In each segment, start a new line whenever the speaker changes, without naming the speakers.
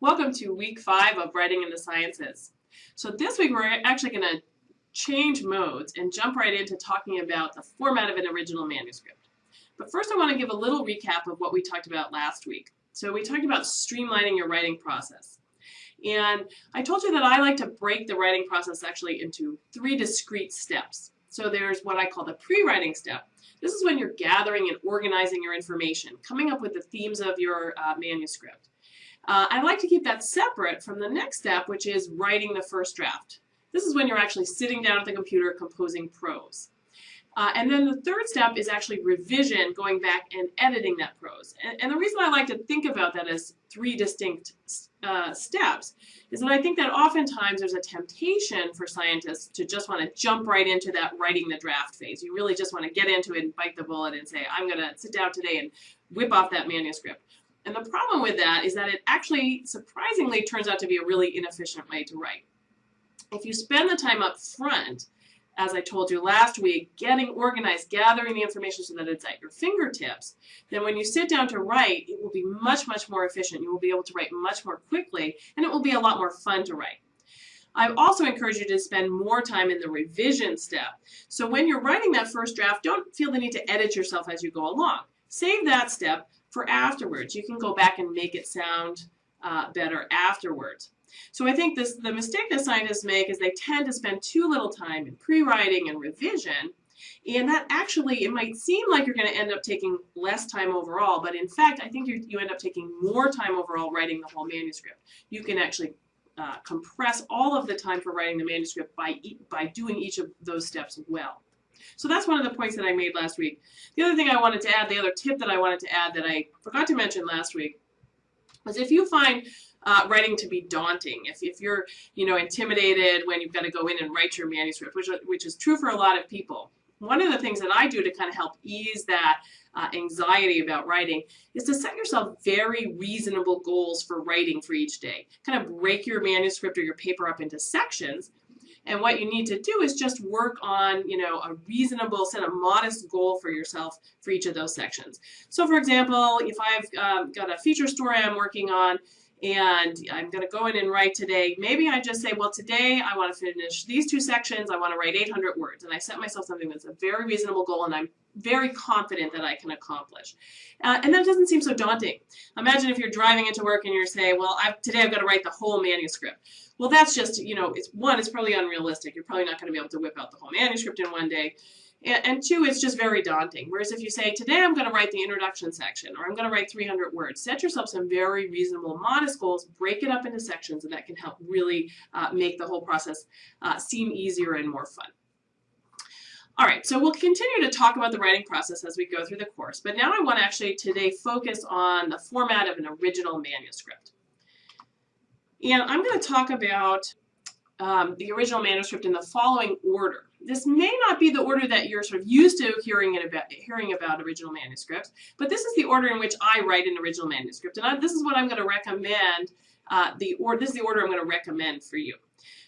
Welcome to week five of Writing in the Sciences. So this week we're actually going to change modes and jump right into talking about the format of an original manuscript. But first I want to give a little recap of what we talked about last week. So we talked about streamlining your writing process. And I told you that I like to break the writing process actually into three discrete steps. So there's what I call the pre-writing step. This is when you're gathering and organizing your information, coming up with the themes of your uh, manuscript. Uh, I like to keep that separate from the next step, which is writing the first draft. This is when you're actually sitting down at the computer composing prose. Uh, and then the third step is actually revision, going back and editing that prose. And, and the reason I like to think about that as three distinct uh, steps is that I think that oftentimes there's a temptation for scientists to just want to jump right into that writing the draft phase. You really just want to get into it and bite the bullet and say, I'm going to sit down today and whip off that manuscript. And the problem with that is that it actually surprisingly turns out to be a really inefficient way to write. If you spend the time up front, as I told you last week, getting organized, gathering the information so that it's at your fingertips, then when you sit down to write, it will be much, much more efficient. You will be able to write much more quickly, and it will be a lot more fun to write. I also encourage you to spend more time in the revision step. So when you're writing that first draft, don't feel the need to edit yourself as you go along. Save that step for afterwards. You can go back and make it sound uh, better afterwards. So I think this the mistake that scientists make is they tend to spend too little time in pre-writing and revision and that actually, it might seem like you're going to end up taking less time overall, but in fact, I think you end up taking more time overall writing the whole manuscript. You can actually uh, compress all of the time for writing the manuscript by, e by doing each of those steps well. So that's one of the points that I made last week. The other thing I wanted to add, the other tip that I wanted to add that I forgot to mention last week, was if you find uh, writing to be daunting, if, if you're you know intimidated when you've got to go in and write your manuscript, which, which is true for a lot of people, one of the things that I do to kind of help ease that uh, anxiety about writing is to set yourself very reasonable goals for writing for each day. Kind of break your manuscript or your paper up into sections and what you need to do is just work on, you know, a reasonable, set a modest goal for yourself for each of those sections. So for example, if I've um, got a feature story I'm working on, and I'm going to go in and write today. Maybe I just say, well, today I want to finish these two sections. I want to write 800 words. And I set myself something that's a very reasonable goal and I'm very confident that I can accomplish. Uh, and that doesn't seem so daunting. Imagine if you're driving into work and you're saying, well, I've, today I've got to write the whole manuscript. Well, that's just, you know, it's one, it's probably unrealistic. You're probably not going to be able to whip out the whole manuscript in one day. And, two, it's just very daunting. Whereas if you say, today I'm going to write the introduction section, or I'm going to write 300 words, set yourself some very reasonable, modest goals, break it up into sections, and that can help really uh, make the whole process uh, seem easier and more fun. All right, so we'll continue to talk about the writing process as we go through the course, but now I want to actually today focus on the format of an original manuscript. And I'm going to talk about um, the original manuscript in the following order. This may not be the order that you're sort of used to hearing about, hearing about original manuscripts, but this is the order in which I write an original manuscript. And I, this is what I'm going to recommend, uh, the or this is the order I'm going to recommend for you.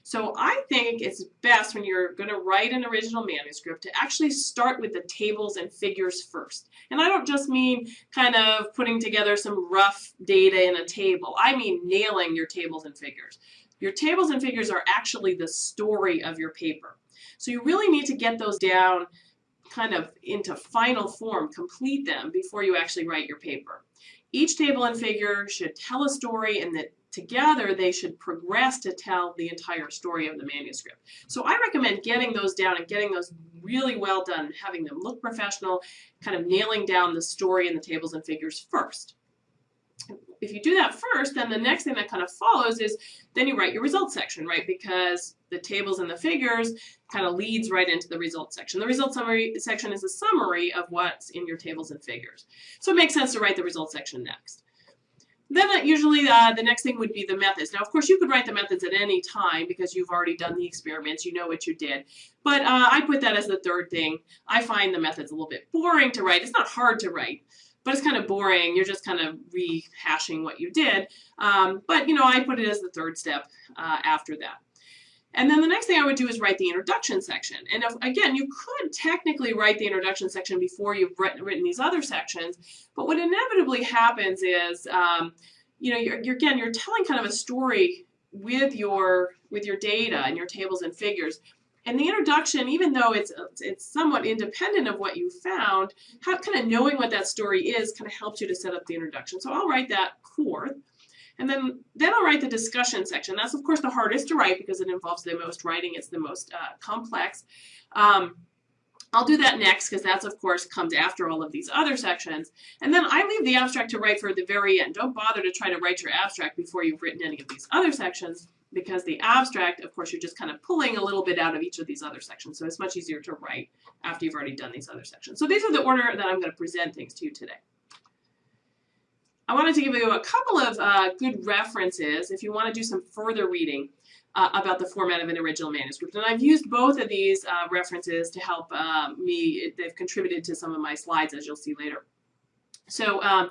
So I think it's best when you're going to write an original manuscript to actually start with the tables and figures first. And I don't just mean kind of putting together some rough data in a table. I mean nailing your tables and figures. Your tables and figures are actually the story of your paper. So you really need to get those down kind of into final form, complete them before you actually write your paper. Each table and figure should tell a story and that together they should progress to tell the entire story of the manuscript. So I recommend getting those down and getting those really well done, having them look professional, kind of nailing down the story and the tables and figures first if you do that first, then the next thing that kind of follows is then you write your results section, right? Because the tables and the figures kind of leads right into the results section. The results summary section is a summary of what's in your tables and figures. So it makes sense to write the results section next. Then usually uh, the next thing would be the methods. Now, of course, you could write the methods at any time because you've already done the experiments, you know what you did. But uh, I put that as the third thing. I find the methods a little bit boring to write. It's not hard to write, but it's kind of boring. You're just kind of rehashing what you did. Um, but, you know, I put it as the third step uh, after that. And then the next thing I would do is write the introduction section. And if, again, you could technically write the introduction section before you've written, written these other sections, but what inevitably happens is um, you know, you're, you're, again, you're telling kind of a story with your with your data and your tables and figures. And the introduction, even though it's it's somewhat independent of what you found, how kind of knowing what that story is kind of helps you to set up the introduction. So I'll write that fourth. And then, then I'll write the discussion section. That's of course the hardest to write because it involves the most writing. It's the most uh, complex. Um, I'll do that next because that's of course comes after all of these other sections. And then I leave the abstract to write for the very end. Don't bother to try to write your abstract before you've written any of these other sections because the abstract, of course, you're just kind of pulling a little bit out of each of these other sections. So it's much easier to write after you've already done these other sections. So these are the order that I'm going to present things to you today. I wanted to give you a couple of uh, good references if you want to do some further reading uh, about the format of an original manuscript. And I've used both of these uh, references to help uh, me. They've contributed to some of my slides, as you'll see later. So um,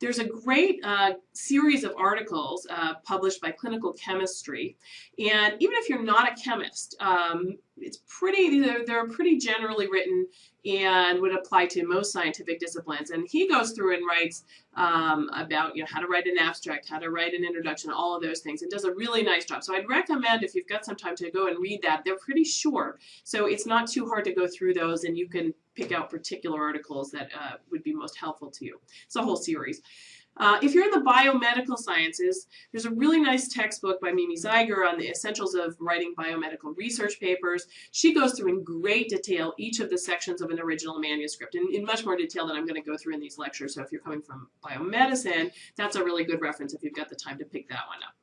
there's a great uh, series of articles uh, published by Clinical Chemistry, and even if you're not a chemist, um, it's pretty, they're, they're pretty generally written and would apply to most scientific disciplines. And he goes through and writes um, about you know how to write an abstract, how to write an introduction, all of those things. It does a really nice job. So I'd recommend if you've got some time to go and read that. They're pretty short, so it's not too hard to go through those, and you can pick out particular articles that uh, would be most helpful to you. It's a whole series. Uh, if you're in the biomedical sciences, there's a really nice textbook by Mimi Zeiger on the essentials of writing biomedical research papers. She goes through in great detail each of the sections of an original manuscript, and in much more detail than I'm going to go through in these lectures. So if you're coming from biomedicine, that's a really good reference if you've got the time to pick that one up.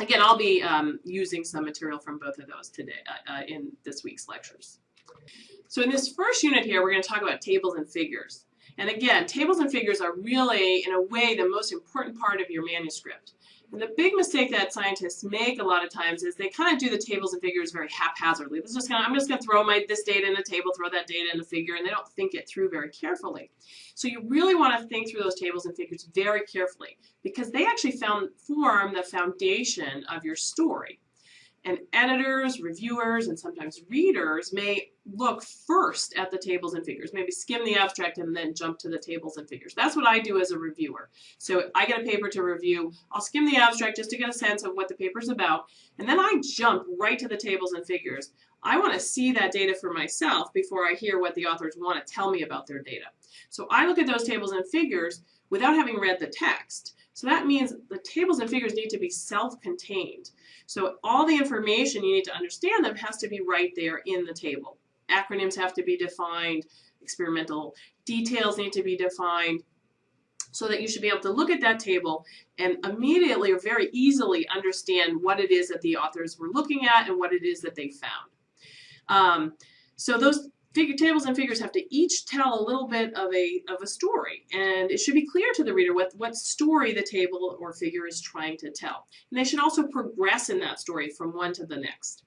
Again, I'll be um, using some material from both of those today uh, uh, in this week's lectures. So in this first unit here, we're going to talk about tables and figures. And again, tables and figures are really, in a way, the most important part of your manuscript. And the big mistake that scientists make a lot of times is they kind of do the tables and figures very haphazardly. This just kind of, I'm just going to throw my this data in a table, throw that data in a figure, and they don't think it through very carefully. So you really want to think through those tables and figures very carefully because they actually found, form the foundation of your story. And editors, reviewers, and sometimes readers may look first at the tables and figures, maybe skim the abstract and then jump to the tables and figures. That's what I do as a reviewer. So I get a paper to review, I'll skim the abstract just to get a sense of what the paper's about, and then I jump right to the tables and figures. I want to see that data for myself before I hear what the authors want to tell me about their data. So I look at those tables and figures without having read the text. So that means the tables and figures need to be self-contained. So all the information you need to understand them has to be right there in the table. Acronyms have to be defined, experimental details need to be defined, so that you should be able to look at that table and immediately or very easily understand what it is that the authors were looking at and what it is that they found. Um, so those figure tables and figures have to each tell a little bit of a of a story and it should be clear to the reader what what story the table or figure is trying to tell. And they should also progress in that story from one to the next.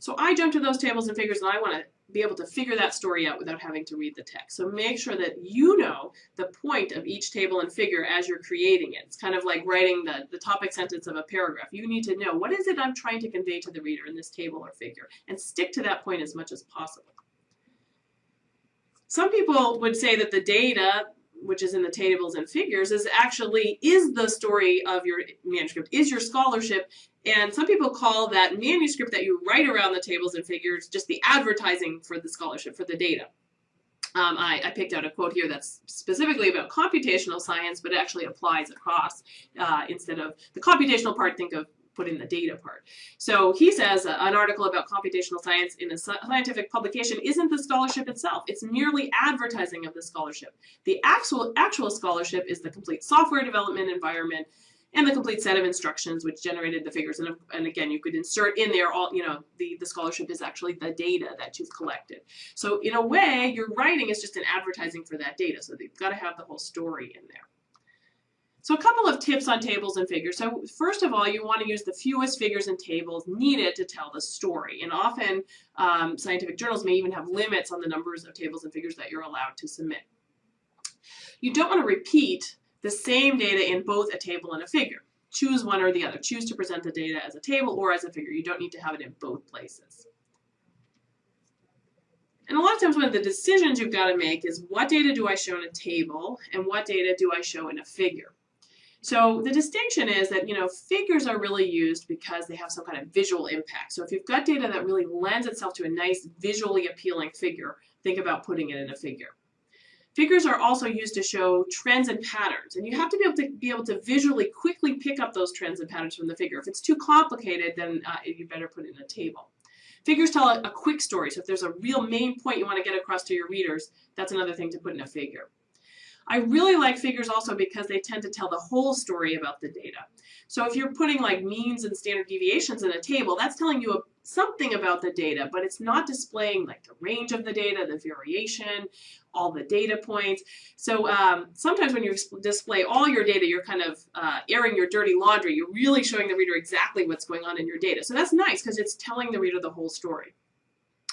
So I jump to those tables and figures and I want to be able to figure that story out without having to read the text. So make sure that you know the point of each table and figure as you're creating it. It's kind of like writing the, the topic sentence of a paragraph. You need to know what is it I'm trying to convey to the reader in this table or figure and stick to that point as much as possible. Some people would say that the data, which is in the tables and figures, is actually is the story of your manuscript, is your scholarship. And some people call that manuscript that you write around the tables and figures just the advertising for the scholarship, for the data. Um, I, I, picked out a quote here that's specifically about computational science, but it actually applies across. Uh, instead of the computational part, think of put in the data part. So he says uh, an article about computational science in a scientific publication isn't the scholarship itself. It's merely advertising of the scholarship. The actual, actual scholarship is the complete software development environment and the complete set of instructions which generated the figures. And, and again, you could insert in there all, you know, the, the scholarship is actually the data that you've collected. So in a way, your writing is just an advertising for that data. So you've got to have the whole story in there. So a couple of tips on tables and figures. So first of all, you want to use the fewest figures and tables needed to tell the story. And often um, scientific journals may even have limits on the numbers of tables and figures that you're allowed to submit. You don't want to repeat the same data in both a table and a figure. Choose one or the other. Choose to present the data as a table or as a figure. You don't need to have it in both places. And a lot of times one of the decisions you've got to make is what data do I show in a table and what data do I show in a figure. So the distinction is that, you know, figures are really used because they have some kind of visual impact. So if you've got data that really lends itself to a nice visually appealing figure, think about putting it in a figure. Figures are also used to show trends and patterns, and you have to be able to be able to visually quickly pick up those trends and patterns from the figure. If it's too complicated, then uh, you better put it in a table. Figures tell a, a quick story, so if there's a real main point you want to get across to your readers, that's another thing to put in a figure. I really like figures also because they tend to tell the whole story about the data. So if you're putting like means and standard deviations in a table, that's telling you a, something about the data, but it's not displaying like the range of the data, the variation, all the data points. So um, sometimes when you display all your data, you're kind of uh, airing your dirty laundry. You're really showing the reader exactly what's going on in your data. So that's nice because it's telling the reader the whole story.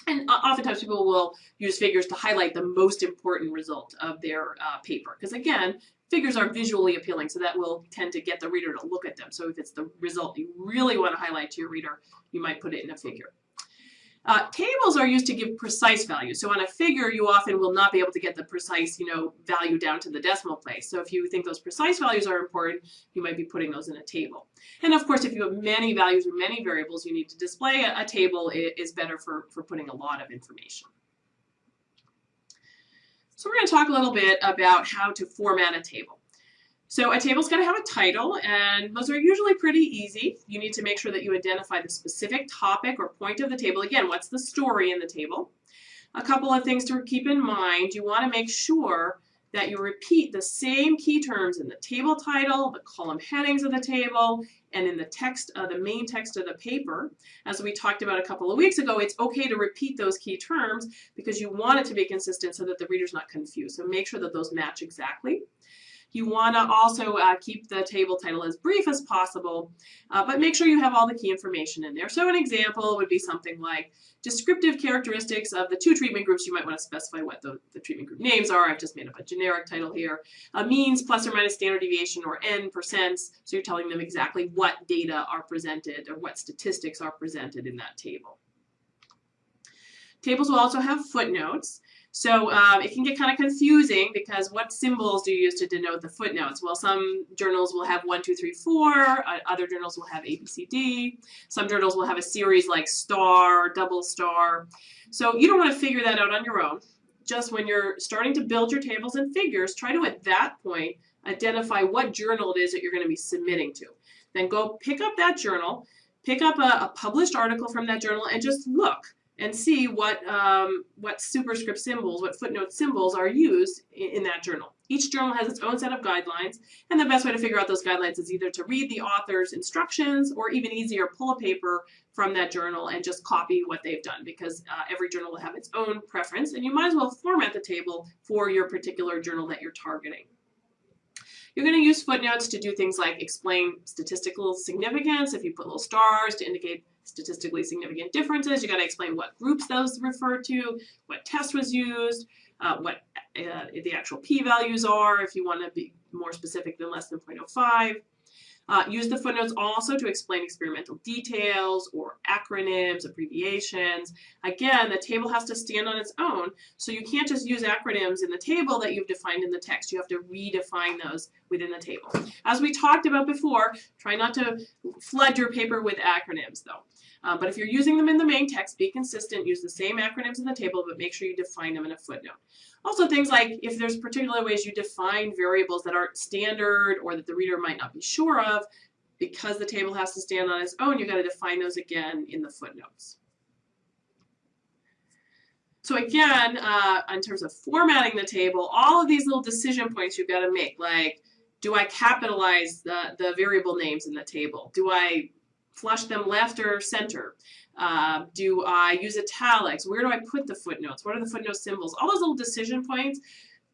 And oftentimes people will use figures to highlight the most important result of their uh, paper. Because again, figures are visually appealing, so that will tend to get the reader to look at them. So if it's the result you really want to highlight to your reader, you might put it in a figure. Uh, tables are used to give precise values. So on a figure, you often will not be able to get the precise, you know, value down to the decimal place. So if you think those precise values are important, you might be putting those in a table. And of course, if you have many values or many variables you need to display, a, a table is better for, for putting a lot of information. So we're going to talk a little bit about how to format a table. So a table's going to have a title, and those are usually pretty easy. You need to make sure that you identify the specific topic or point of the table. Again, what's the story in the table? A couple of things to keep in mind. You want to make sure that you repeat the same key terms in the table title, the column headings of the table, and in the text, of the main text of the paper. As we talked about a couple of weeks ago, it's okay to repeat those key terms because you want it to be consistent so that the reader's not confused. So make sure that those match exactly. You want to also uh, keep the table title as brief as possible, uh, but make sure you have all the key information in there. So an example would be something like descriptive characteristics of the two treatment groups. You might want to specify what the, the treatment group names are. I've just made up a generic title here. Uh, means plus or minus standard deviation or n percents. So you're telling them exactly what data are presented or what statistics are presented in that table. Tables will also have footnotes. So um, it can get kind of confusing because what symbols do you use to denote the footnotes? Well, some journals will have one, two, three, four. Uh, other journals will have A, B, C, D. Some journals will have a series like star, double star. So you don't want to figure that out on your own. Just when you're starting to build your tables and figures, try to, at that point, identify what journal it is that you're going to be submitting to. Then go pick up that journal, pick up a, a published article from that journal, and just look and see what, um, what superscript symbols, what footnote symbols are used in, in, that journal. Each journal has its own set of guidelines, and the best way to figure out those guidelines is either to read the author's instructions or even easier, pull a paper from that journal and just copy what they've done because uh, every journal will have its own preference, and you might as well format the table for your particular journal that you're targeting. You're going to use footnotes to do things like explain statistical significance, if you put little stars to indicate statistically significant differences. You got to explain what groups those refer to, what test was used, uh, what uh, the actual p-values are if you want to be more specific than less than 0.05. Uh, use the footnotes also to explain experimental details or acronyms, abbreviations. Again, the table has to stand on its own, so you can't just use acronyms in the table that you've defined in the text. You have to redefine those within the table. As we talked about before, try not to flood your paper with acronyms though. Uh, but if you're using them in the main text, be consistent, use the same acronyms in the table, but make sure you define them in a footnote. Also things like if there's particular ways you define variables that aren't standard or that the reader might not be sure of, because the table has to stand on its own, you've got to define those again in the footnotes. So again, uh, in terms of formatting the table, all of these little decision points you've got to make, like, do I capitalize the, the variable names in the table? Do I flush them left or center? Uh, do I use italics? Where do I put the footnotes? What are the footnote symbols? All those little decision points.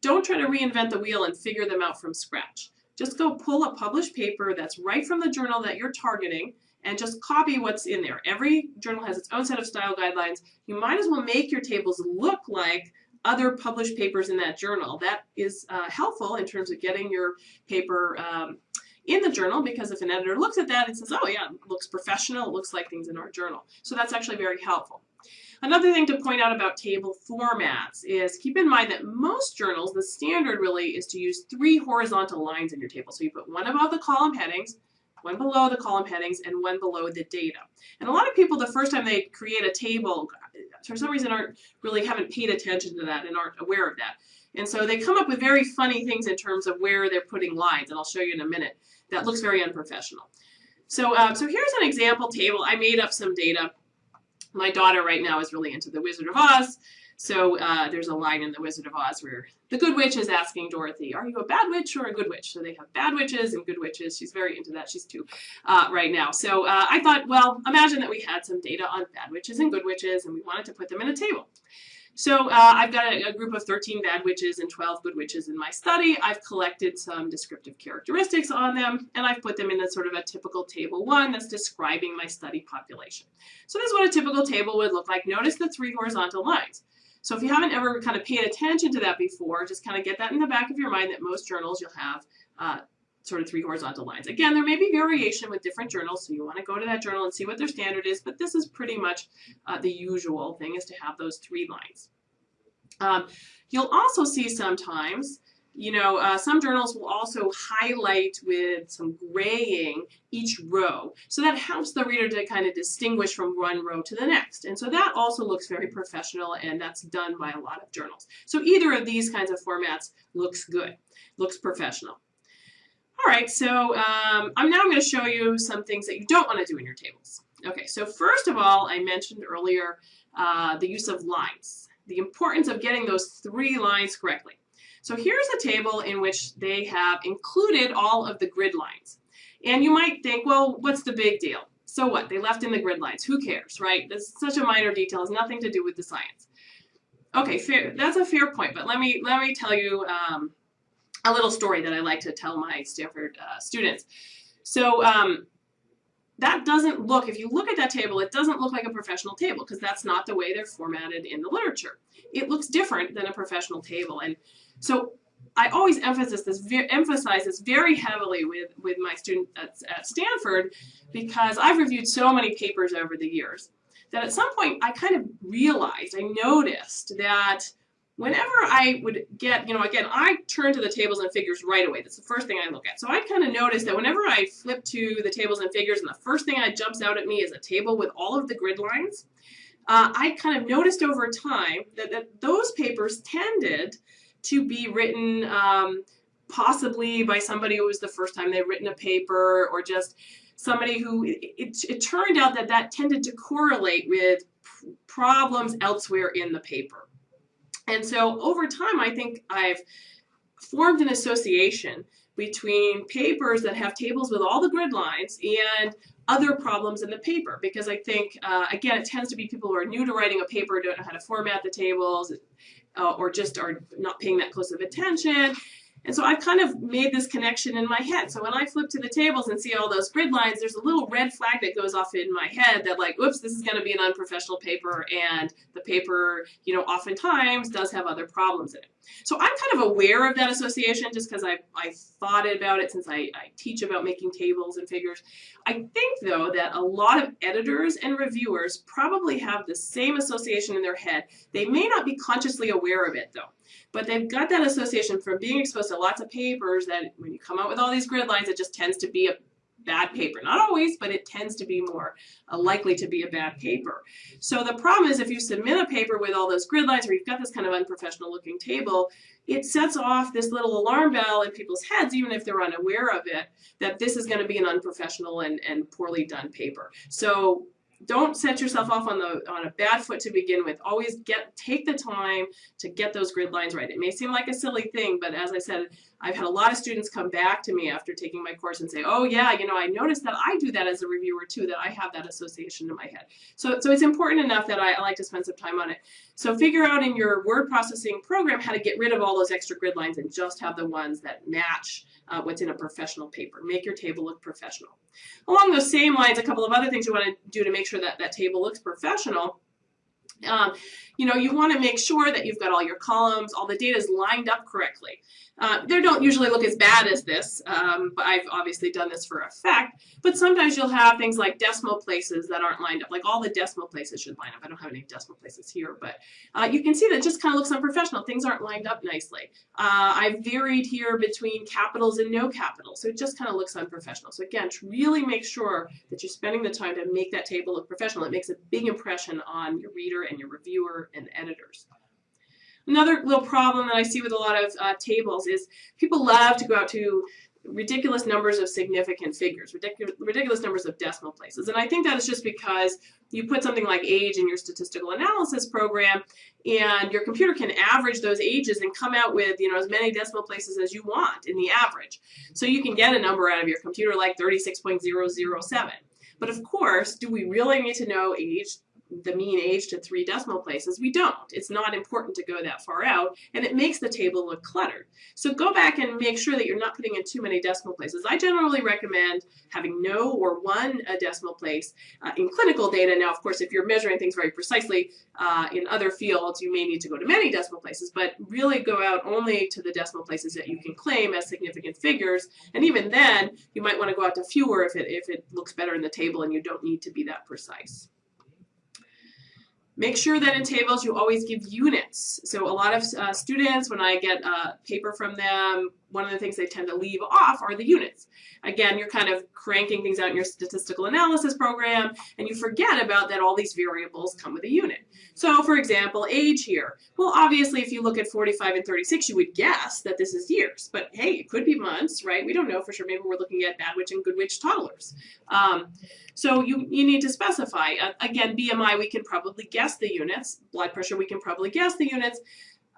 Don't try to reinvent the wheel and figure them out from scratch. Just go pull a published paper that's right from the journal that you're targeting and just copy what's in there. Every journal has its own set of style guidelines. You might as well make your tables look like other published papers in that journal. That is uh, helpful in terms of getting your paper um, in the journal because if an editor looks at that and says, oh yeah, it looks professional, it looks like things in our journal. So that's actually very helpful. Another thing to point out about table formats is keep in mind that most journals, the standard really is to use three horizontal lines in your table. So you put one above the column headings, one below the column headings, and one below the data. And a lot of people, the first time they create a table, for some reason aren't really haven't paid attention to that and aren't aware of that. And so they come up with very funny things in terms of where they're putting lines, and I'll show you in a minute. That looks very unprofessional. So, uh, so here's an example table. I made up some data. My daughter right now is really into The Wizard of Oz. So uh, there's a line in The Wizard of Oz where the good witch is asking Dorothy, are you a bad witch or a good witch? So they have bad witches and good witches. She's very into that. She's two uh, right now. So uh, I thought, well, imagine that we had some data on bad witches and good witches and we wanted to put them in a table. So uh, I've got a, a, group of 13 bad witches and 12 good witches in my study. I've collected some descriptive characteristics on them, and I've put them in a sort of a typical table one that's describing my study population. So this is what a typical table would look like. Notice the three horizontal lines. So if you haven't ever kind of paid attention to that before, just kind of get that in the back of your mind that most journals you'll have uh, sort of three horizontal lines. Again, there may be variation with different journals, so you want to go to that journal and see what their standard is, but this is pretty much uh, the usual thing is to have those three lines. Um, you'll also see sometimes, you know, uh, some journals will also highlight with some graying each row. So that helps the reader to kind of distinguish from one row to the next. And so that also looks very professional and that's done by a lot of journals. So either of these kinds of formats looks good, looks professional. All right, so um, I'm now going to show you some things that you don't want to do in your tables. Okay, so first of all, I mentioned earlier uh, the use of lines, the importance of getting those three lines correctly. So here's a table in which they have included all of the grid lines. And you might think, well, what's the big deal? So what? They left in the grid lines. Who cares, right? That's such a minor detail. It has nothing to do with the science. Okay, fair. That's a fair point, but let me let me tell you um, a little story that I like to tell my Stanford uh, students. So um, that doesn't look, if you look at that table, it doesn't look like a professional table because that's not the way they're formatted in the literature. It looks different than a professional table. And so I always emphasize this, emphasize this very heavily with, with my students at, at Stanford because I've reviewed so many papers over the years that at some point I kind of realized, I noticed that whenever I would get, you know, again, I turn to the tables and figures right away. That's the first thing I look at. So I kind of noticed that whenever I flip to the tables and figures and the first thing that jumps out at me is a table with all of the grid lines, uh, I kind of noticed over time that, that those papers tended to be written um, possibly by somebody who was the first time they'd written a paper or just somebody who, it, it turned out that that tended to correlate with problems elsewhere in the paper. And so over time, I think I've formed an association between papers that have tables with all the grid lines and other problems in the paper because I think, uh, again, it tends to be people who are new to writing a paper, don't know how to format the tables, uh, or just are not paying that close of attention. And so I've kind of made this connection in my head. So when I flip to the tables and see all those grid lines, there's a little red flag that goes off in my head that like, oops, this is going to be an unprofessional paper. And the paper, you know, oftentimes does have other problems in it. So I'm kind of aware of that association just because I, I thought about it since I, I teach about making tables and figures. I think, though, that a lot of editors and reviewers probably have the same association in their head. They may not be consciously aware of it, though. But they've got that association from being exposed to lots of papers that when you come out with all these grid lines, it just tends to be a bad paper. Not always, but it tends to be more uh, likely to be a bad paper. So the problem is if you submit a paper with all those grid lines or you've got this kind of unprofessional looking table, it sets off this little alarm bell in people's heads, even if they're unaware of it, that this is going to be an unprofessional and, and poorly done paper. So don't set yourself off on the on a bad foot to begin with. Always get take the time to get those grid lines right. It may seem like a silly thing, but as I said, I've had a lot of students come back to me after taking my course and say, "Oh yeah, you know, I noticed that I do that as a reviewer too. That I have that association in my head." So so it's important enough that I, I like to spend some time on it. So figure out in your word processing program how to get rid of all those extra grid lines and just have the ones that match uh, what's in a professional paper. Make your table look professional. Along those same lines, a couple of other things you want to do to make sure that that table looks professional Um, you know, you want to make sure that you've got all your columns, all the data is lined up correctly. Uh, they don't usually look as bad as this, um, but I've obviously done this for effect. But sometimes you'll have things like decimal places that aren't lined up. Like all the decimal places should line up. I don't have any decimal places here, but uh, you can see that it just kind of looks unprofessional. Things aren't lined up nicely. Uh, I've varied here between capitals and no capitals, so it just kind of looks unprofessional. So again, really make sure that you're spending the time to make that table look professional. It makes a big impression on your reader and your reviewer and editors. Another little problem that I see with a lot of uh, tables is people love to go out to ridiculous numbers of significant figures, ridiculous, ridiculous numbers of decimal places. And I think that is just because you put something like age in your statistical analysis program and your computer can average those ages and come out with you know as many decimal places as you want in the average. So you can get a number out of your computer like 36.007. But of course, do we really need to know age the mean age to three decimal places. We don't. It's not important to go that far out, and it makes the table look cluttered. So go back and make sure that you're not putting in too many decimal places. I generally recommend having no or one a decimal place uh, in clinical data. Now, of course, if you're measuring things very precisely uh, in other fields, you may need to go to many decimal places, but really go out only to the decimal places that you can claim as significant figures. And even then, you might want to go out to fewer if it, if it looks better in the table and you don't need to be that precise. Make sure that in tables you always give units. So a lot of uh, students, when I get a paper from them, one of the things they tend to leave off are the units. Again, you're kind of cranking things out in your statistical analysis program, and you forget about that all these variables come with a unit. So for example, age here. Well, obviously, if you look at 45 and 36, you would guess that this is years. But hey, it could be months, right? We don't know for sure. Maybe we're looking at bad witch and good witch toddlers. Um, so you, you need to specify. Uh, again, BMI, we can probably guess the units. Blood pressure, we can probably guess the units.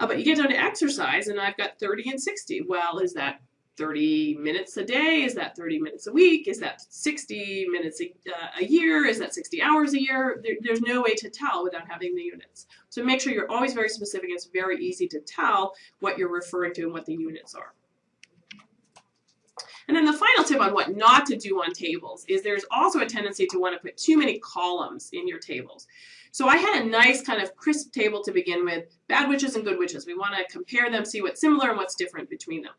Uh, but you get down to exercise, and I've got 30 and 60. Well, is that 30 minutes a day? Is that 30 minutes a week? Is that 60 minutes a, uh, a year? Is that 60 hours a year? There, there's no way to tell without having the units. So make sure you're always very specific. It's very easy to tell what you're referring to and what the units are. And then the final tip on what not to do on tables is there's also a tendency to want to put too many columns in your tables. So I had a nice kind of crisp table to begin with, bad witches and good witches. We want to compare them, see what's similar and what's different between them.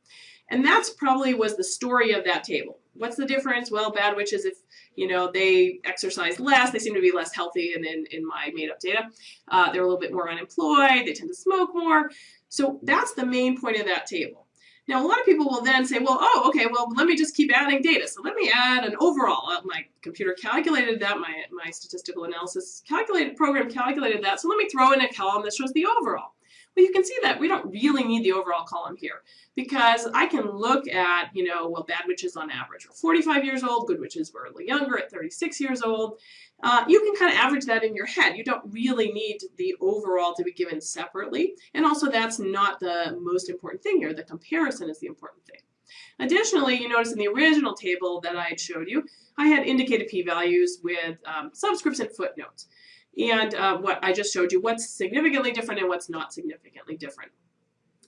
And that's probably was the story of that table. What's the difference? Well, bad witches, if you know they exercise less, they seem to be less healthy, and in, in my made-up data, uh, they're a little bit more unemployed. They tend to smoke more. So that's the main point of that table. Now, a lot of people will then say, well, oh, okay, well, let me just keep adding data. So let me add an overall. Uh, my computer calculated that. My, my statistical analysis calculated program calculated that. So let me throw in a column that shows the overall. Well, you can see that we don't really need the overall column here because I can look at, you know, well, bad witches on average are 45 years old, good witches were a little younger at 36 years old. Uh, you can kind of average that in your head. You don't really need the overall to be given separately. And also that's not the most important thing here. The comparison is the important thing. Additionally, you notice in the original table that I showed you, I had indicated p-values with um, subscripts and footnotes and uh, what I just showed you, what's significantly different and what's not significantly different.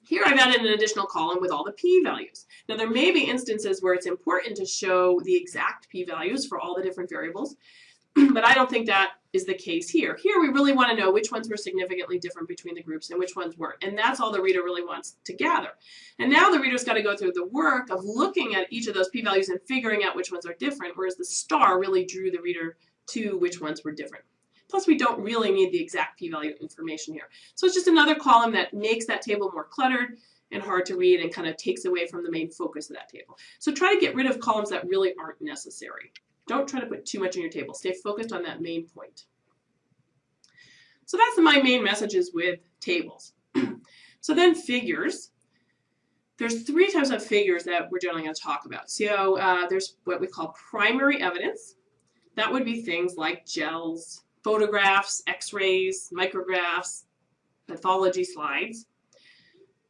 Here I've added an additional column with all the p-values. Now there may be instances where it's important to show the exact p-values for all the different variables, but I don't think that is the case here. Here we really want to know which ones were significantly different between the groups and which ones weren't. And that's all the reader really wants to gather. And now the reader's got to go through the work of looking at each of those p-values and figuring out which ones are different, whereas the star really drew the reader to which ones were different. Plus, we don't really need the exact p-value information here. So it's just another column that makes that table more cluttered and hard to read and kind of takes away from the main focus of that table. So try to get rid of columns that really aren't necessary. Don't try to put too much in your table. Stay focused on that main point. So that's my main messages with tables. so then figures. There's three types of figures that we're generally going to talk about. So uh, there's what we call primary evidence. That would be things like gels, photographs, x-rays, micrographs, pathology slides.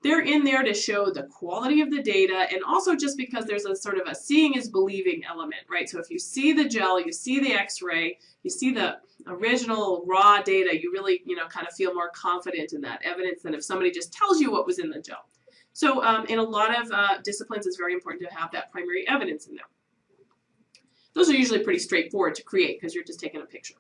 They're in there to show the quality of the data and also just because there's a sort of a seeing is believing element, right? So if you see the gel, you see the x-ray, you see the original raw data, you really, you know, kind of feel more confident in that evidence than if somebody just tells you what was in the gel. So um, in a lot of uh, disciplines, it's very important to have that primary evidence in there. Those are usually pretty straightforward to create because you're just taking a picture.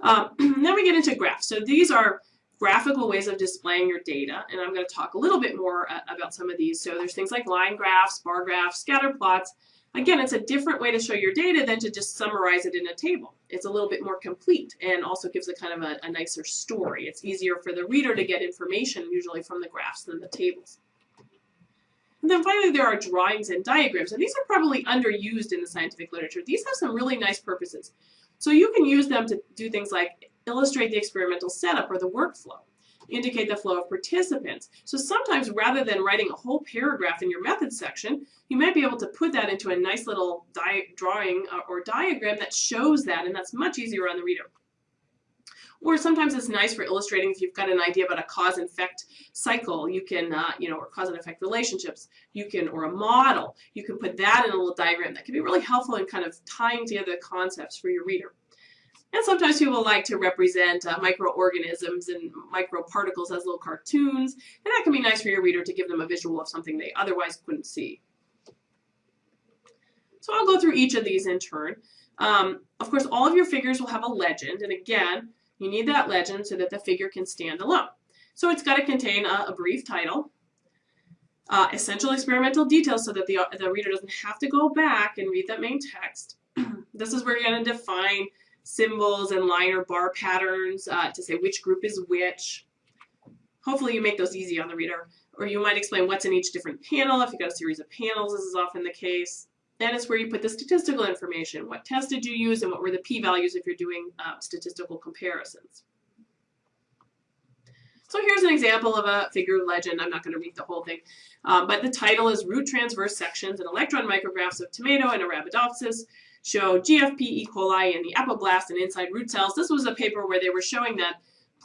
Um, then we get into graphs. So these are graphical ways of displaying your data, and I'm going to talk a little bit more uh, about some of these. So there's things like line graphs, bar graphs, scatter plots. Again, it's a different way to show your data than to just summarize it in a table. It's a little bit more complete and also gives a kind of a, a nicer story. It's easier for the reader to get information usually from the graphs than the tables. And then finally, there are drawings and diagrams, and these are probably underused in the scientific literature. These have some really nice purposes. So you can use them to do things like illustrate the experimental setup or the workflow, indicate the flow of participants. So sometimes rather than writing a whole paragraph in your methods section, you might be able to put that into a nice little drawing uh, or diagram that shows that, and that's much easier on the reader. Or sometimes it's nice for illustrating if you've got an idea about a cause and effect cycle, you can, uh, you know, or cause and effect relationships, you can, or a model, you can put that in a little diagram. That can be really helpful in kind of tying together the concepts for your reader. And sometimes people like to represent uh, microorganisms and microparticles as little cartoons, and that can be nice for your reader to give them a visual of something they otherwise couldn't see. So I'll go through each of these in turn. Um, of course, all of your figures will have a legend, and again, you need that legend so that the figure can stand alone. So it's got to contain a, a brief title, uh, essential experimental details so that the, the reader doesn't have to go back and read that main text. this is where you're going to define symbols and line or bar patterns uh, to say which group is which. Hopefully you make those easy on the reader. Or you might explain what's in each different panel. If you've got a series of panels, this is often the case. Then it's where you put the statistical information. What test did you use and what were the p-values if you're doing uh, statistical comparisons. So here's an example of a figure legend. I'm not going to read the whole thing, um, but the title is Root Transverse Sections and Electron Micrographs of Tomato and Arabidopsis show GFP E. coli in the apoplast and inside root cells. This was a paper where they were showing that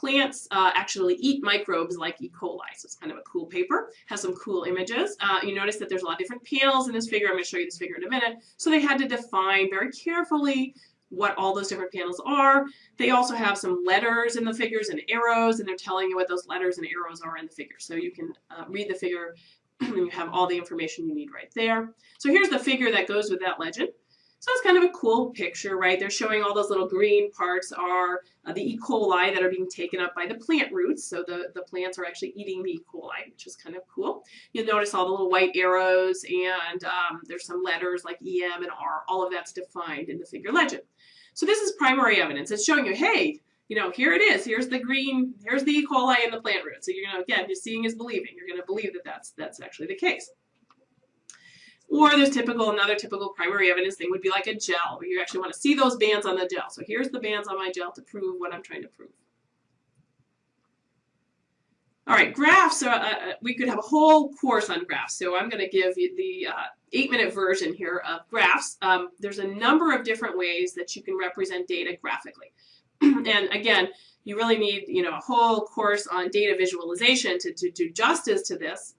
plants uh, actually eat microbes like E. coli. So it's kind of a cool paper, has some cool images. Uh, you notice that there's a lot of different panels in this figure. I'm going to show you this figure in a minute. So they had to define very carefully what all those different panels are. They also have some letters in the figures and arrows, and they're telling you what those letters and arrows are in the figure. So you can uh, read the figure and you have all the information you need right there. So here's the figure that goes with that legend. So it's kind of a cool picture, right? They're showing all those little green parts are uh, the E. coli that are being taken up by the plant roots. So the, the plants are actually eating the E. coli, which is kind of cool. You'll notice all the little white arrows and um, there's some letters like EM and R. All of that's defined in the figure legend. So this is primary evidence. It's showing you, hey, you know, here it is. Here's the green, here's the E. coli in the plant root. So you're going to, again, you're seeing is believing. You're going to believe that that's, that's actually the case. Or there's typical, another typical primary evidence thing would be like a gel, where you actually want to see those bands on the gel. So here's the bands on my gel to prove what I'm trying to prove. All right, graphs, uh, uh, we could have a whole course on graphs. So I'm going to give you the uh, eight minute version here of graphs. Um, there's a number of different ways that you can represent data graphically. and again, you really need you know a whole course on data visualization to, to do justice to this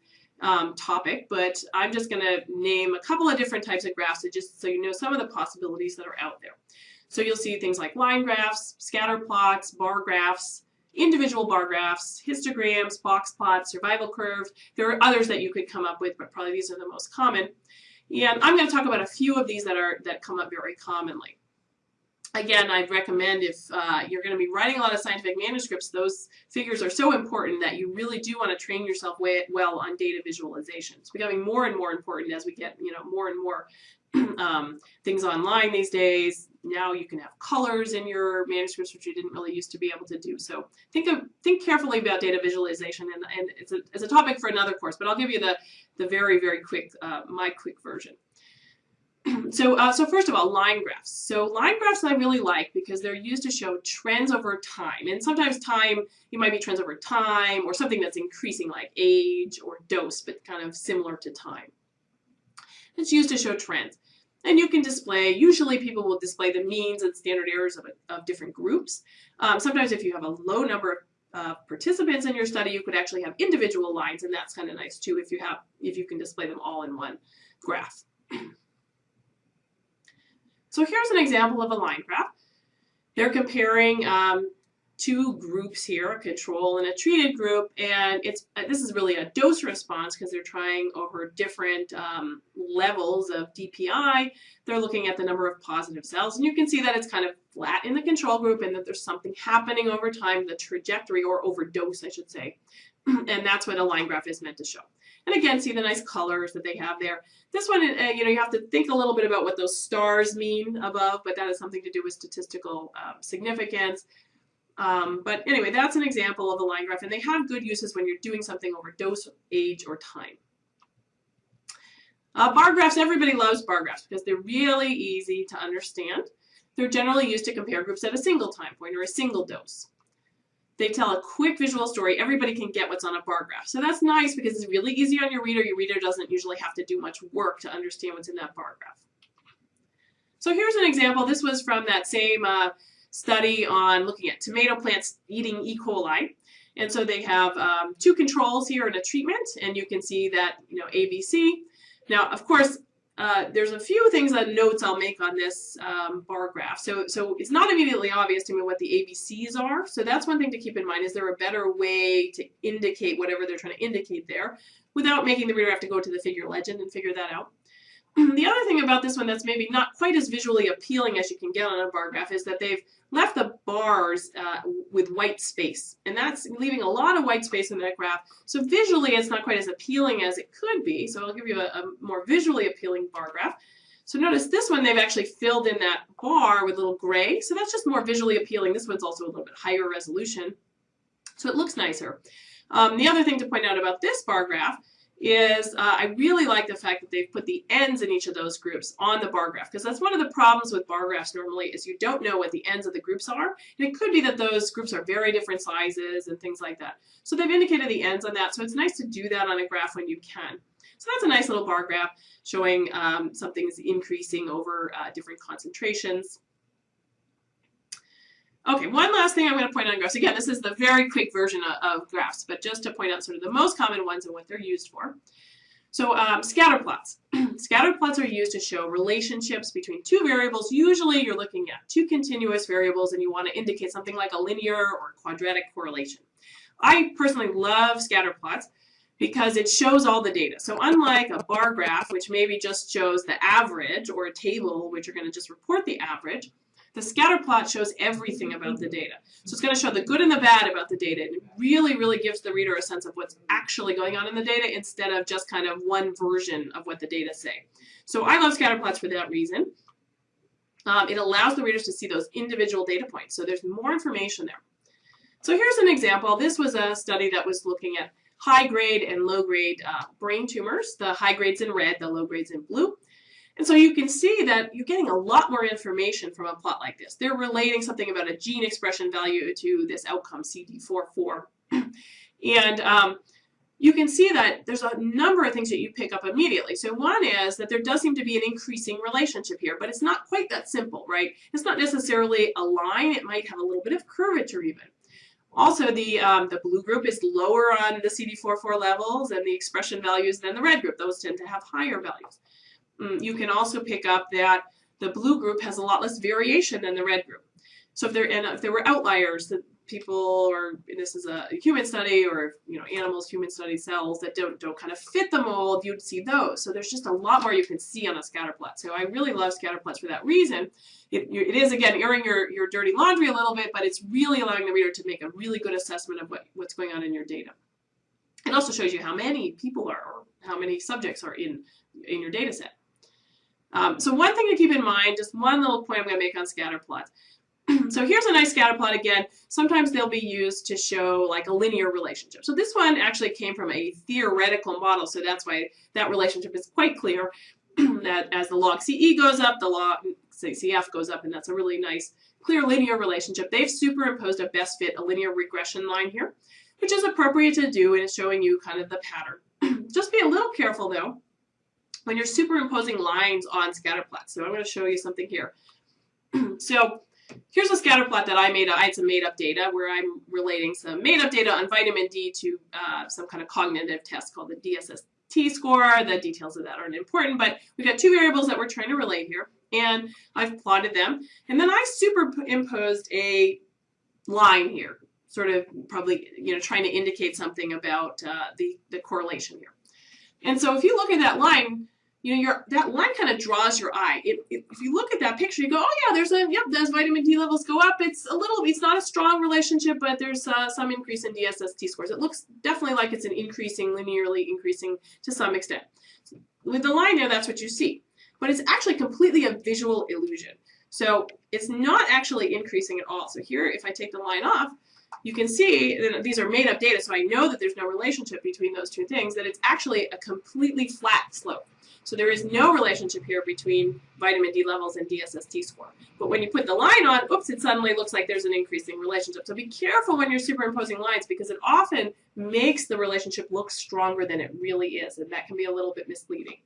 um, topic, but I'm just going to name a couple of different types of graphs just so you know some of the possibilities that are out there. So you'll see things like line graphs, scatter plots, bar graphs, individual bar graphs, histograms, box plots, survival curves. There are others that you could come up with, but probably these are the most common. And I'm going to talk about a few of these that are that come up very commonly again, I'd recommend if uh, you're going to be writing a lot of scientific manuscripts, those figures are so important that you really do want to train yourself well on data visualization. It's becoming more and more important as we get, you know, more and more um, things online these days. Now you can have colors in your manuscripts, which you didn't really used to be able to do. So think of think carefully about data visualization, and, and it's, a, it's a topic for another course. But I'll give you the the very very quick uh, my quick version. so, uh, so first of all, line graphs. So line graphs I really like because they're used to show trends over time. And sometimes time, you might be trends over time or something that's increasing like age or dose, but kind of similar to time. It's used to show trends. And you can display, usually people will display the means and standard errors of, a, of different groups. Um, sometimes if you have a low number of uh, participants in your study, you could actually have individual lines, and that's kind of nice too if you have if you can display them all in one graph. So here's an example of a line graph. They're comparing um, two groups here, a control and a treated group, and it's uh, this is really a dose response because they're trying over different um, levels of DPI. They're looking at the number of positive cells, and you can see that it's kind of flat in the control group and that there's something happening over time, the trajectory or overdose, I should say, and that's what a line graph is meant to show. And again, see the nice colors that they have there. This one, uh, you know, you have to think a little bit about what those stars mean above, but that has something to do with statistical um, significance. Um, but anyway, that's an example of a line graph, and they have good uses when you're doing something over dose, age, or time. Uh, bar graphs, everybody loves bar graphs because they're really easy to understand. They're generally used to compare groups at a single time point or a single dose. They tell a quick visual story. Everybody can get what's on a bar graph. So that's nice because it's really easy on your reader. Your reader doesn't usually have to do much work to understand what's in that bar graph. So here's an example. This was from that same uh, study on looking at tomato plants eating E. coli. And so they have um, two controls here and a treatment, and you can see that, you know, ABC. Now, of course, uh, there's a few things that notes I'll make on this um, bar graph. So, so it's not immediately obvious to me what the ABCs are. So that's one thing to keep in mind. Is there a better way to indicate whatever they're trying to indicate there without making the reader have to go to the figure legend and figure that out? the other thing about this one that's maybe not quite as visually appealing as you can get on a bar graph is that they've left the bars uh, with white space. And that's leaving a lot of white space in that graph. So visually, it's not quite as appealing as it could be. So I'll give you a, a more visually appealing bar graph. So notice this one, they've actually filled in that bar with little gray. So that's just more visually appealing. This one's also a little bit higher resolution. So it looks nicer. Um, the other thing to point out about this bar graph is uh, I really like the fact that they've put the ends in each of those groups on the bar graph because that's one of the problems with bar graphs normally is you don't know what the ends of the groups are and it could be that those groups are very different sizes and things like that. So they've indicated the ends on that so it's nice to do that on a graph when you can. So that's a nice little bar graph showing um, something's increasing over uh, different concentrations. Okay, one last thing I'm going to point out on graphs. Again, this is the very quick version of, of, graphs, but just to point out sort of the most common ones and what they're used for. So um, scatter plots. scatter plots are used to show relationships between two variables. Usually you're looking at two continuous variables and you want to indicate something like a linear or quadratic correlation. I personally love scatter plots because it shows all the data. So unlike a bar graph, which maybe just shows the average, or a table, which are going to just report the average, the scatter plot shows everything about the data. So it's going to show the good and the bad about the data. And it really, really gives the reader a sense of what's actually going on in the data instead of just kind of one version of what the data say. So I love scatter plots for that reason. Um, it allows the readers to see those individual data points. So there's more information there. So here's an example. This was a study that was looking at high grade and low grade uh, brain tumors. The high grades in red, the low grades in blue. And so you can see that you're getting a lot more information from a plot like this. They're relating something about a gene expression value to this outcome CD44. and um, you can see that there's a number of things that you pick up immediately. So one is that there does seem to be an increasing relationship here, but it's not quite that simple, right? It's not necessarily a line. It might have a little bit of curvature even. Also, the, um, the blue group is lower on the CD44 levels and the expression values than the red group. Those tend to have higher values. Mm, you can also pick up that the blue group has a lot less variation than the red group. So if there and if there were outliers that people or this is a human study or you know animals human study cells that don't don't kind of fit the mold you'd see those. So there's just a lot more you can see on a scatter plot. So I really love scatter plots for that reason. It, it is again airing your your dirty laundry a little bit but it's really allowing the reader to make a really good assessment of what what's going on in your data. It also shows you how many people are or how many subjects are in in your data set um, so one thing to keep in mind, just one little point I'm going to make on scatter plots. so here's a nice scatter plot again. Sometimes they'll be used to show like a linear relationship. So this one actually came from a theoretical model, so that's why that relationship is quite clear. that as the log CE goes up, the log CF goes up, and that's a really nice clear linear relationship. They've superimposed a best fit, a linear regression line here, which is appropriate to do and it's showing you kind of the pattern. Just be a little careful though when you're superimposing lines on scatter plots. So I'm going to show you something here. so here's a scatter plot that I made. I had some made up data where I'm relating some made up data on vitamin D to uh, some kind of cognitive test called the DSST score. The details of that aren't important, but we've got two variables that we're trying to relate here, and I've plotted them. And then I superimposed a line here, sort of probably, you know, trying to indicate something about uh, the, the correlation here. And so if you look at that line, you know, your that line kind of draws your eye. It, it, if you look at that picture, you go, oh yeah, there's a, yep, those vitamin D levels go up? It's a little, it's not a strong relationship, but there's uh, some increase in DSST scores. It looks definitely like it's an increasing, linearly increasing to some extent. With the line there, that's what you see. But it's actually completely a visual illusion. So it's not actually increasing at all. So here, if I take the line off, you can see that these are made up data, so I know that there's no relationship between those two things, that it's actually a completely flat slope. So there is no relationship here between vitamin D levels and DSST score. But when you put the line on, oops, it suddenly looks like there's an increasing relationship. So be careful when you're superimposing lines because it often makes the relationship look stronger than it really is, and that can be a little bit misleading.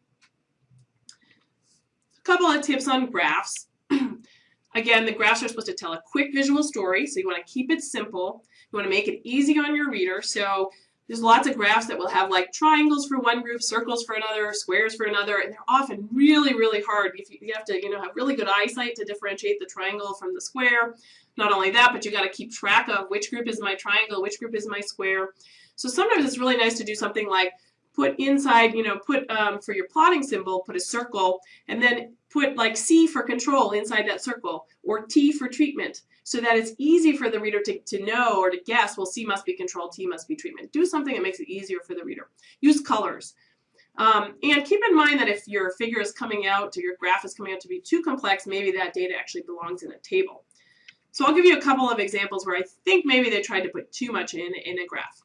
A couple of tips on graphs. Again, the graphs are supposed to tell a quick visual story, so you want to keep it simple. You want to make it easy on your reader. So there's lots of graphs that will have like triangles for one group, circles for another, squares for another, and they're often really, really hard. If you, you have to, you know, have really good eyesight to differentiate the triangle from the square. Not only that, but you got to keep track of which group is my triangle, which group is my square. So sometimes it's really nice to do something like put inside, you know, put um, for your plotting symbol, put a circle, and then put like C for control inside that circle, or T for treatment so that it's easy for the reader to, to know or to guess, well, C must be control, T must be treatment. Do something that makes it easier for the reader. Use colors. Um, and keep in mind that if your figure is coming out or your graph is coming out to be too complex, maybe that data actually belongs in a table. So I'll give you a couple of examples where I think maybe they tried to put too much in, in a graph.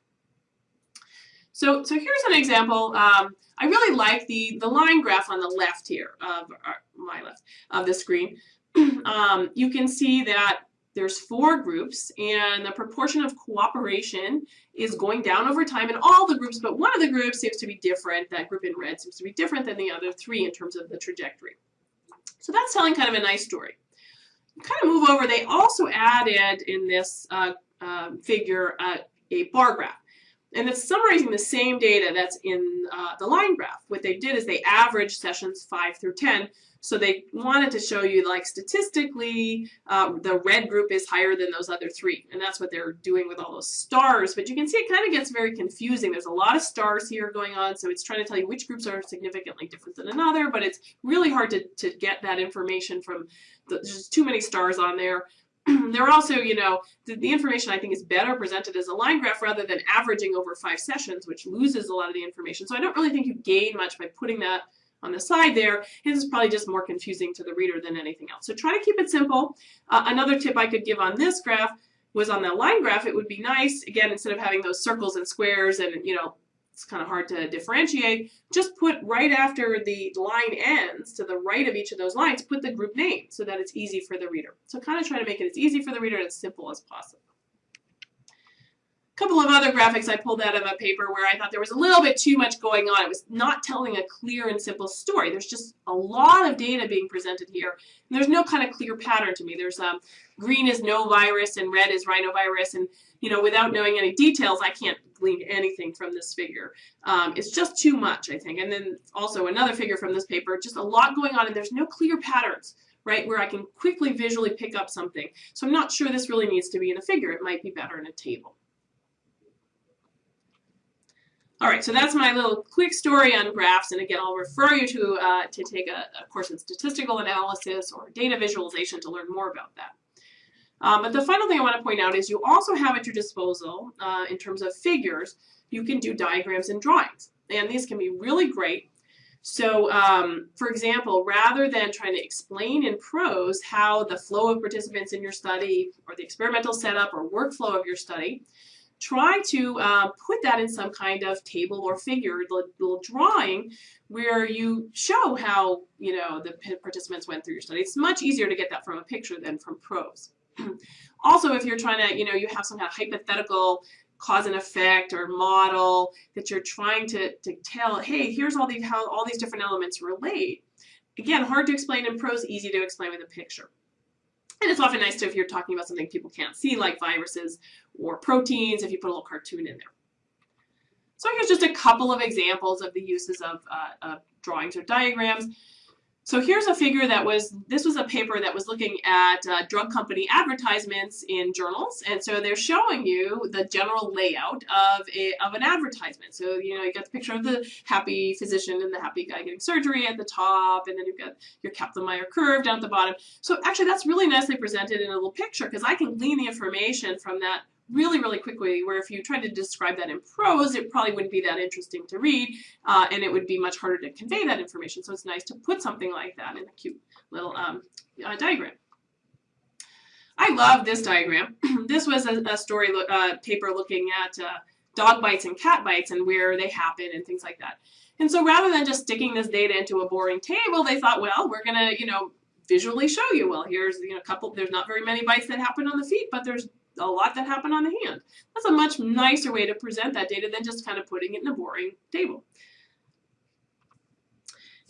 So, so here's an example. Um, I really like the, the line graph on the left here of uh, my left of the screen. um, you can see that there's four groups and the proportion of cooperation is going down over time in all the groups, but one of the groups seems to be different. That group in red seems to be different than the other three in terms of the trajectory. So that's telling kind of a nice story. Kind of move over, they also added in this uh, uh, figure uh, a bar graph. And it's summarizing the same data that's in uh, the line graph. What they did is they averaged sessions 5 through 10 so they wanted to show you like statistically um, the red group is higher than those other three. And that's what they're doing with all those stars. But you can see it kind of gets very confusing. There's a lot of stars here going on. So it's trying to tell you which groups are significantly different than another. But it's really hard to, to get that information from, the, there's too many stars on there. are also, you know, the, the, information I think is better presented as a line graph rather than averaging over five sessions, which loses a lot of the information. So I don't really think you gain much by putting that on the side there. This is probably just more confusing to the reader than anything else. So try to keep it simple. Uh, another tip I could give on this graph was on the line graph, it would be nice, again, instead of having those circles and squares and, you know, it's kind of hard to differentiate, just put right after the line ends, to the right of each of those lines, put the group name so that it's easy for the reader. So kind of try to make it as easy for the reader and as simple as possible couple of other graphics I pulled out of a paper where I thought there was a little bit too much going on. It was not telling a clear and simple story. There's just a lot of data being presented here. And there's no kind of clear pattern to me. There's um, green is no virus and red is rhinovirus. And, you know, without knowing any details, I can't glean anything from this figure. Um, it's just too much, I think. And then also another figure from this paper, just a lot going on and there's no clear patterns right, where I can quickly visually pick up something. So I'm not sure this really needs to be in a figure. It might be better in a table. All right, so that's my little quick story on graphs, and again, I'll refer you to, uh, to take a, a, course in statistical analysis or data visualization to learn more about that. Um, but the final thing I want to point out is you also have at your disposal, uh, in terms of figures, you can do diagrams and drawings, and these can be really great. So, um, for example, rather than trying to explain in prose how the flow of participants in your study or the experimental setup or workflow of your study, try to uh, put that in some kind of table or figure, little, little drawing, where you show how you know the participants went through your study. It's much easier to get that from a picture than from prose. also, if you're trying to, you know, you have some kind of hypothetical cause and effect or model that you're trying to, to tell, hey, here's all these how all these different elements relate. Again, hard to explain in prose, easy to explain with a picture. And it's often nice to if you're talking about something people can't see, like viruses or proteins, if you put a little cartoon in there. So here's just a couple of examples of the uses of, uh, of drawings or diagrams. So here's a figure that was, this was a paper that was looking at uh, drug company advertisements in journals. And so they're showing you the general layout of, a, of an advertisement. So, you know, you got the picture of the happy physician and the happy guy getting surgery at the top, and then you've got your Kaplan-Meier curve down at the bottom. So actually that's really nicely presented in a little picture because I can glean the information from that really, really quickly, where if you tried to describe that in prose, it probably wouldn't be that interesting to read, uh, and it would be much harder to convey that information. So it's nice to put something like that in a cute little um, uh, diagram. I love this diagram. this was a, a story uh, paper looking at uh, dog bites and cat bites and where they happen and things like that. And so rather than just sticking this data into a boring table, they thought, well, we're going to, you know, visually show you. Well, here's, you know, a couple, there's not very many bites that happen on the feet, but there's a lot that happened on the hand. That's a much nicer way to present that data than just kind of putting it in a boring table.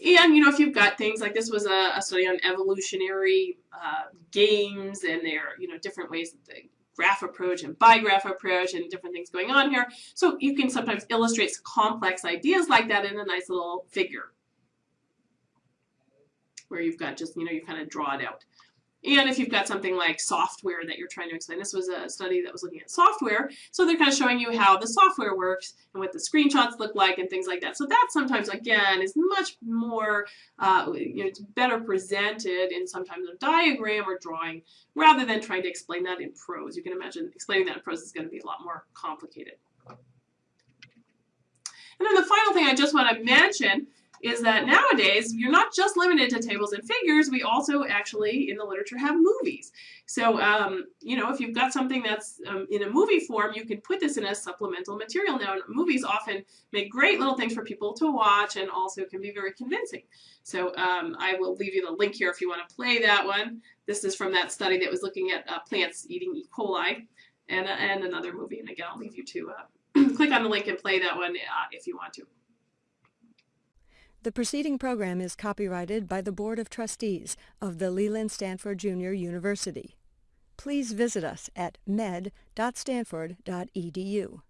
And, you know, if you've got things like this was a, a study on evolutionary uh, games and their, you know, different ways that the graph approach and bigraph approach and different things going on here. So you can sometimes illustrate complex ideas like that in a nice little figure where you've got just, you know, you kind of draw it out. And if you've got something like software that you're trying to explain, this was a study that was looking at software. So they're kind of showing you how the software works and what the screenshots look like and things like that. So that sometimes, again, is much more, uh, you know, it's better presented in sometimes a diagram or drawing rather than trying to explain that in prose. You can imagine explaining that in prose is going to be a lot more complicated. And then the final thing I just want to mention is that nowadays you're not just limited to tables and figures, we also actually in the literature have movies. So, um, you know, if you've got something that's um, in a movie form, you can put this in a supplemental material. Now, movies often make great little things for people to watch and also can be very convincing. So um, I will leave you the link here if you want to play that one. This is from that study that was looking at uh, plants eating E. coli and, uh, and another movie. And again, I'll leave you to uh, click on the link and play that one uh, if you want to.
The preceding program is copyrighted by the Board of Trustees of the Leland Stanford Junior University. Please visit us at med.stanford.edu.